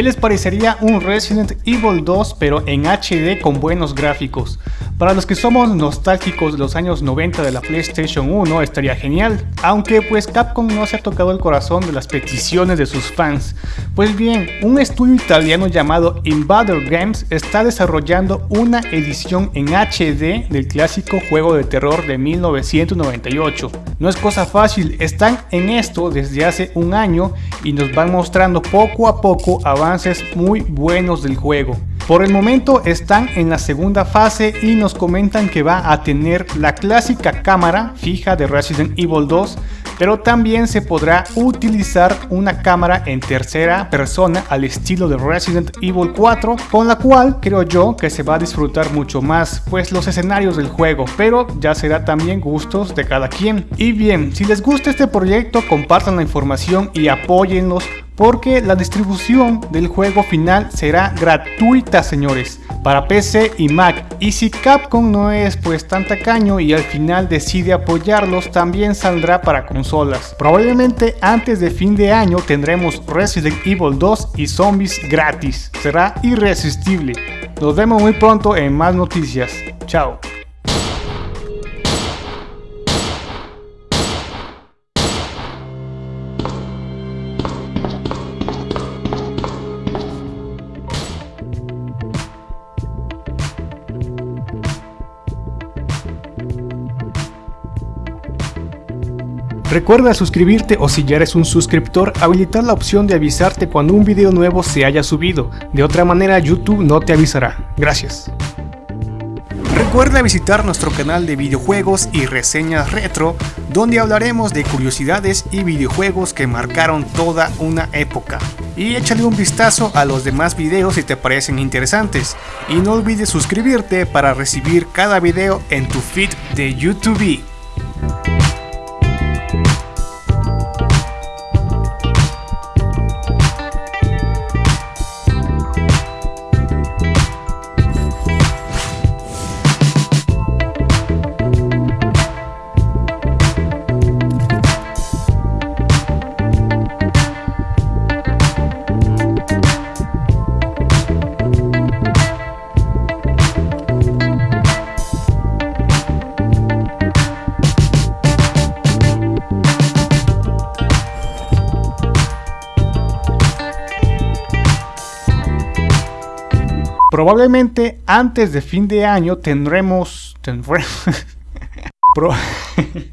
¿Qué les parecería un Resident Evil 2 pero en HD con buenos gráficos? Para los que somos nostálgicos de los años 90 de la PlayStation 1 estaría genial, aunque pues Capcom no se ha tocado el corazón de las peticiones de sus fans. Pues bien, un estudio italiano llamado Invader Games está desarrollando una edición en HD del clásico juego de terror de 1998. No es cosa fácil, están en esto desde hace un año y nos van mostrando poco a poco avances muy buenos del juego. Por el momento están en la segunda fase y nos comentan que va a tener la clásica cámara fija de Resident Evil 2 pero también se podrá utilizar una cámara en tercera persona al estilo de Resident Evil 4 con la cual creo yo que se va a disfrutar mucho más pues los escenarios del juego pero ya será también gustos de cada quien y bien si les gusta este proyecto compartan la información y apóyenlos porque la distribución del juego final será gratuita señores para PC y Mac y si Capcom no es pues tan tacaño y al final decide apoyarlos también saldrá para consolas. Probablemente antes de fin de año tendremos Resident Evil 2 y Zombies gratis, será irresistible. Nos vemos muy pronto en más noticias, chao. Recuerda suscribirte o si ya eres un suscriptor, habilitar la opción de avisarte cuando un video nuevo se haya subido. De otra manera YouTube no te avisará. Gracias. Recuerda visitar nuestro canal de videojuegos y reseñas retro, donde hablaremos de curiosidades y videojuegos que marcaron toda una época. Y échale un vistazo a los demás videos si te parecen interesantes. Y no olvides suscribirte para recibir cada video en tu feed de YouTube. Probablemente antes de fin de año tendremos... tendremos